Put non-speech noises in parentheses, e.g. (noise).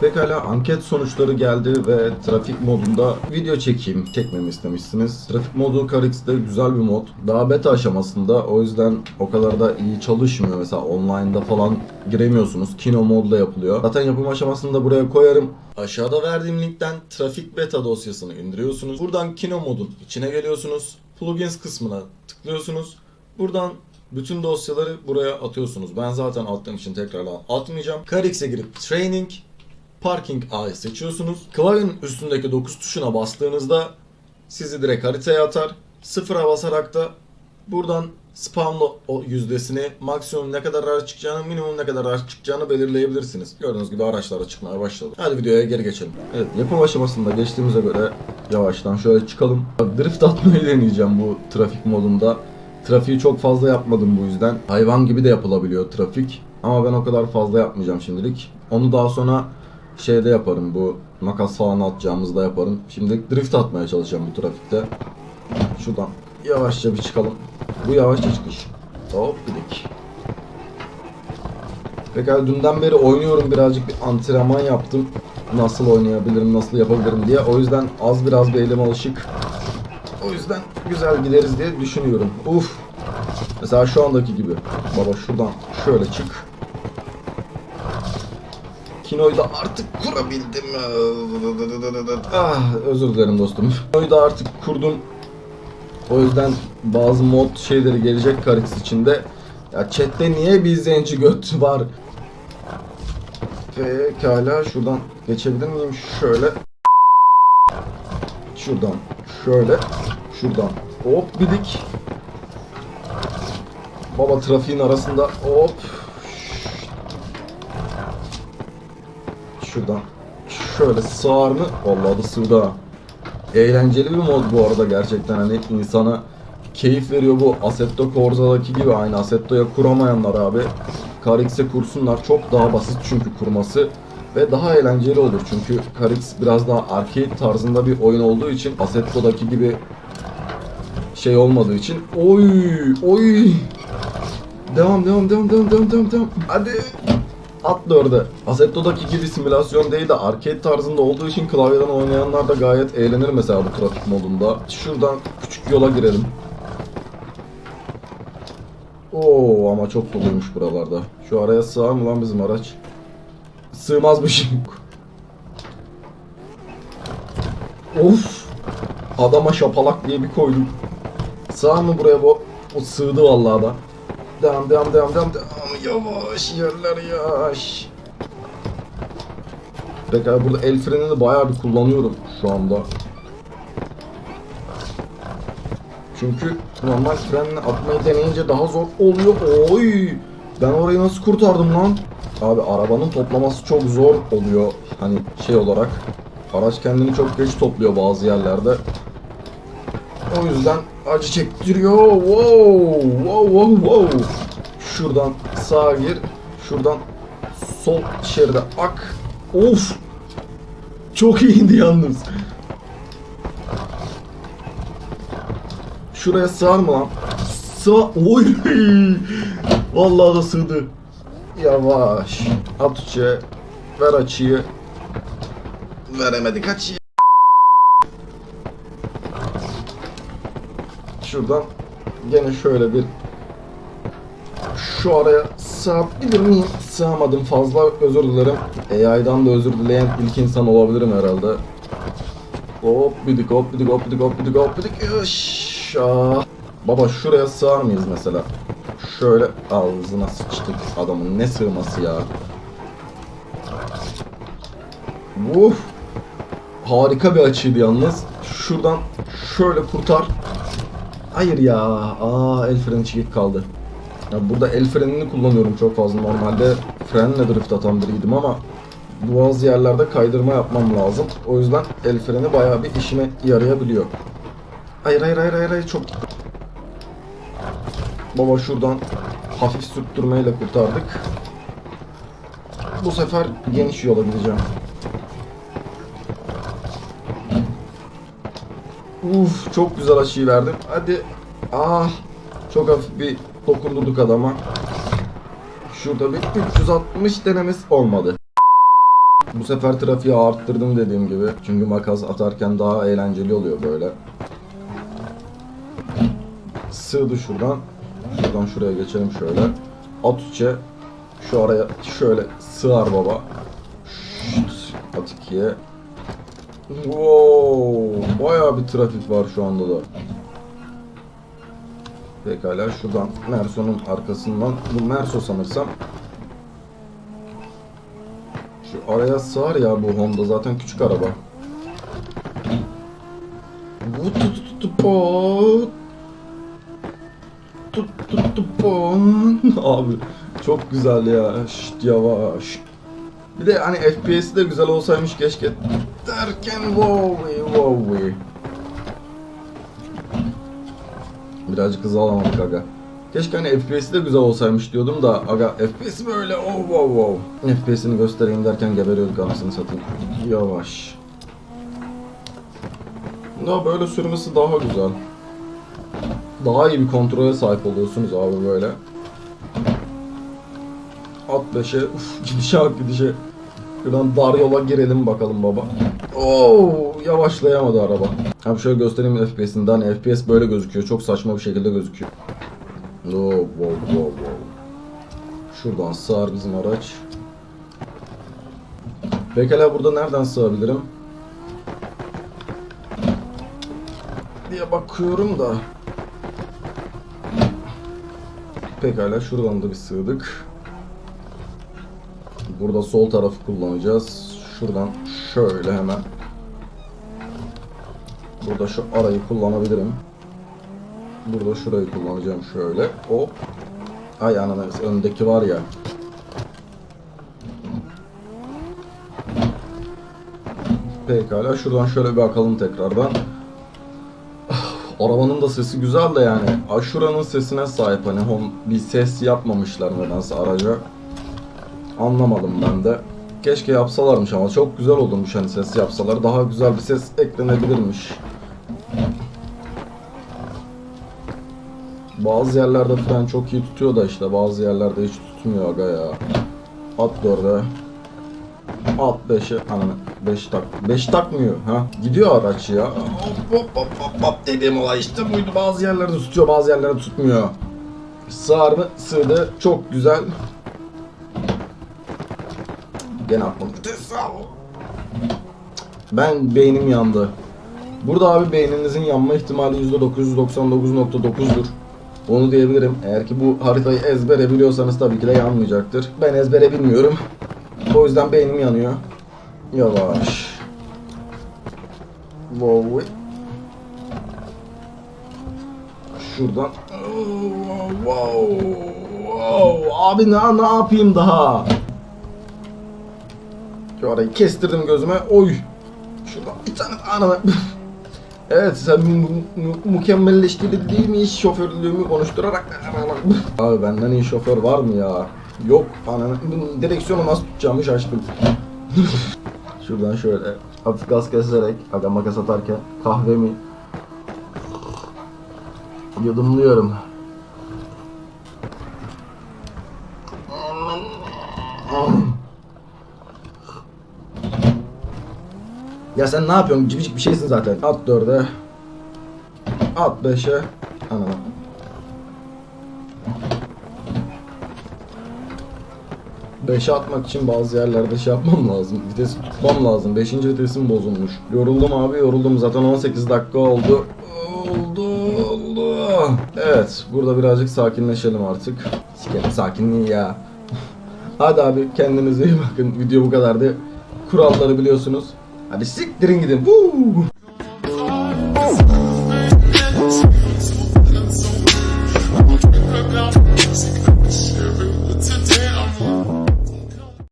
Pekala anket sonuçları geldi ve trafik modunda video çekeyim. Çekmemi istemişsiniz. Trafik modu CarX'de güzel bir mod. Daha beta aşamasında o yüzden o kadar da iyi çalışmıyor. Mesela online'da falan giremiyorsunuz. Kino modla yapılıyor. Zaten yapım aşamasını da buraya koyarım. Aşağıda verdiğim linkten trafik beta dosyasını indiriyorsunuz. Buradan Kino modun içine geliyorsunuz. Plugins kısmına tıklıyorsunuz. Buradan bütün dosyaları buraya atıyorsunuz. Ben zaten attığım için tekrardan atmayacağım. CarX'e girip Training, Parking A'yı seçiyorsunuz. Klavyenin üstündeki 9 tuşuna bastığınızda sizi direkt haritaya atar. Sıfıra basarak da buradan spamlı o yüzdesini, maksimum ne kadar araç çıkacağını, minimum ne kadar araç çıkacağını belirleyebilirsiniz. Gördüğünüz gibi araçlar da çıkmaya başladı. Hadi videoya geri geçelim. Evet, yapım aşamasında geçtiğimize göre yavaştan şöyle çıkalım. Drift atmayı deneyeceğim bu trafik modunda. Trafiği çok fazla yapmadım bu yüzden. Hayvan gibi de yapılabiliyor trafik. Ama ben o kadar fazla yapmayacağım şimdilik. Onu daha sonra şeyde yaparım bu makas falan atacağımızda yaparım. Şimdi drift atmaya çalışacağım bu trafikte. Şuradan yavaşça bir çıkalım. Bu yavaşça çıkış. Hop gidik. Pekala dünden beri oynuyorum birazcık bir antrenman yaptım. Nasıl oynayabilirim, nasıl yapabilirim diye. O yüzden az biraz bir elim alışık. O yüzden güzel gideriz diye düşünüyorum. Uf. Mesela şu andaki gibi. Baba şuradan şöyle çık. Kinoyu da artık kurabildim. Ah özür dilerim dostum. Kinoyu da artık kurdum. O yüzden bazı mod şeyleri gelecek Karix içinde. Ya chatte niye bir zenci göt var? Pekala şuradan geçebilir miyim? Şöyle. Şuradan şöyle. Şuradan hop bidik. Baba trafiğin arasında hop. Şuradan şöyle sığar mı? Vallahi da sığdı ha. Eğlenceli bir mod bu arada gerçekten. Hani insana keyif veriyor bu Assetto Corsa'daki gibi. Aynı Assetto'ya kuramayanlar abi. Carix'e kursunlar. Çok daha basit çünkü kurması. Ve daha eğlenceli olur. Çünkü Carix biraz daha arcade tarzında bir oyun olduğu için Assetto'daki gibi şey olmadığı için. Oy! Oy! Devam devam devam devam devam devam. Hadi at dörde Assetto'daki gibi simülasyon değil de arcade tarzında olduğu için klavyeden oynayanlar da gayet eğlenir mesela bu trafik modunda şuradan küçük yola girelim Oo ama çok doluymuş buralarda. Şu araya sığar mı lan bizim araç? Sığmazmış. of! Adama şapalak diye bir koydum. Sığar mı buraya bu? O sığdı vallahi da. Devam devam devam devam devam. Yavaş yerler yavaş. Pekala burada el frenini bayağı bir kullanıyorum şu anda. Çünkü normal frenle atmayı deneyince daha zor oluyor. Oy! Ben orayı nasıl kurtardım lan? Abi arabanın toplaması çok zor oluyor. Hani şey olarak. Araç kendini çok geç topluyor bazı yerlerde. O yüzden acı çektiriyor. Wow! Wow wow wow. Şuradan sağa gir. Şuradan sol şeride ak. Of! Çok iyiydi yalnız. Şuraya sığar mı lan? Sığ... Oy! Vallahi da sığdı. Yavaş. At uçağı. Ver açıyı. Veremedik açıyı. Şuradan gene şöyle bir şu araya sığabilir miyim? Sığamadım fazla özür dilerim. AI'dan da özür dileyen ilk insan olabilirim herhalde. Hop bidik hop bidik hop bidik hop bidik hop bidik. Yaşa. Baba şuraya sığar mıyız mesela? Şöyle ağzına sıçtık adamın ne sığması ya. Uf. Harika bir açıydı yalnız. Şuradan şöyle kurtar. Hayır ya. Aa el freni çekik kaldı. Ya burada el frenini kullanıyorum çok fazla. Normalde frenle drift atan biriydim ama bazı yerlerde kaydırma yapmam lazım. O yüzden el freni bayağı bir işime yarayabiliyor. Hayır hayır hayır hayır, hayır çok Baba şuradan hafif sürttürmeyle kurtardık. Bu sefer geniş yola gideceğim. Uf çok güzel açıyı verdim. Hadi. Ah çok hafif bir dokundurduk adama. Şurada bir 360 denemesi olmadı. Bu sefer trafiği arttırdım dediğim gibi. Çünkü makas atarken daha eğlenceli oluyor böyle. Sığdı şuradan. Şuradan şuraya geçelim şöyle. At içe. Şu araya şöyle sığar baba. Şşt, At ikiye. Wow, bayağı bir trafik var şu anda da. Pekala şuradan Merso'nun arkasından bu Merso sanırsam şu araya sığar ya bu Honda zaten küçük araba. (laughs) Abi çok güzel ya. Şşt yavaş. Bir de hani FPS'i de güzel olsaymış keşke. Derken wow wow Birazcık hızlı alamadık aga. Keşke hani FPS'i de güzel olsaymış diyordum da aga FPS böyle oh wow wow. FPS'ini göstereyim derken geberiyorduk anasını satayım. Yavaş. Daha böyle sürmesi daha güzel. Daha iyi bir kontrole sahip oluyorsunuz abi böyle. At 5'e uf gidişe gidişe. Şuradan dar yola girelim bakalım baba. Oo yavaşlayamadı araba. Abi şöyle göstereyim FPS'ini. Hani FPS böyle gözüküyor. Çok saçma bir şekilde gözüküyor. Oo, wow, wow, wow. Şuradan sığar bizim araç. Pekala burada nereden sığabilirim? diye bakıyorum da. Pekala şuradan da bir sığdık. Burada sol tarafı kullanacağız. Şuradan şöyle hemen. Burada şu arayı kullanabilirim. Burada şurayı kullanacağım şöyle. Hop. Ay ananas öndeki var ya. Pekala şuradan şöyle bir bakalım tekrardan. Arabanın da sesi güzel de yani. Aşuranın sesine sahip hani hon bir ses yapmamışlar nedense araca. Anlamadım ben de. Keşke yapsalarmış ama çok güzel olurmuş hani ses yapsalar. Daha güzel bir ses eklenebilirmiş. Bazı yerlerde fren çok iyi tutuyor da işte bazı yerlerde hiç tutmuyor aga ya. At 4'e. At 5'e. Ananı 5 tak. 5 takmıyor ha. Gidiyor araç ya. Hop hop hop hop hop dediğim olay işte buydu. Bazı yerlerde tutuyor bazı yerlerde tutmuyor. Sığar mı? Sığdı. Çok güzel. Gene atmadım. Ben beynim yandı. Burada abi beyninizin yanma ihtimali %999.9'dur. Onu diyebilirim. Eğer ki bu haritayı ezbere biliyorsanız tabii ki de yanmayacaktır. Ben ezbere bilmiyorum. O yüzden beynim yanıyor. Yavaş. Wow. Şuradan. Wow. Wow. Abi ne, ne yapayım daha? Şu arayı kestirdim gözüme. Oy. Şuradan bir tane anana. (laughs) evet sen mu- mu- mükemmelleştirdin değil mi iş şoförlüğümü konuşturarak. (laughs) Abi benden iyi şoför var mı ya? Yok ananı. Direksiyonu nasıl tutacağımı şaştım. (laughs) Şuradan şöyle hafif gaz keserek aga makas atarken kahvemi yudumluyorum. Ya sen ne yapıyorsun? Civicik bir şeysin zaten. At dörde. At beşe. Anam. Beşe atmak için bazı yerlerde şey yapmam lazım. Vites tutmam lazım. Beşinci vitesim bozulmuş. Yoruldum abi yoruldum. Zaten 18 dakika oldu. Oldu oldu. Evet burada birazcık sakinleşelim artık. Sikerim sakinliği ya. (laughs) Hadi abi kendinize iyi bakın. Video bu kadardı. Kuralları biliyorsunuz. I be sick during gitu. Woo!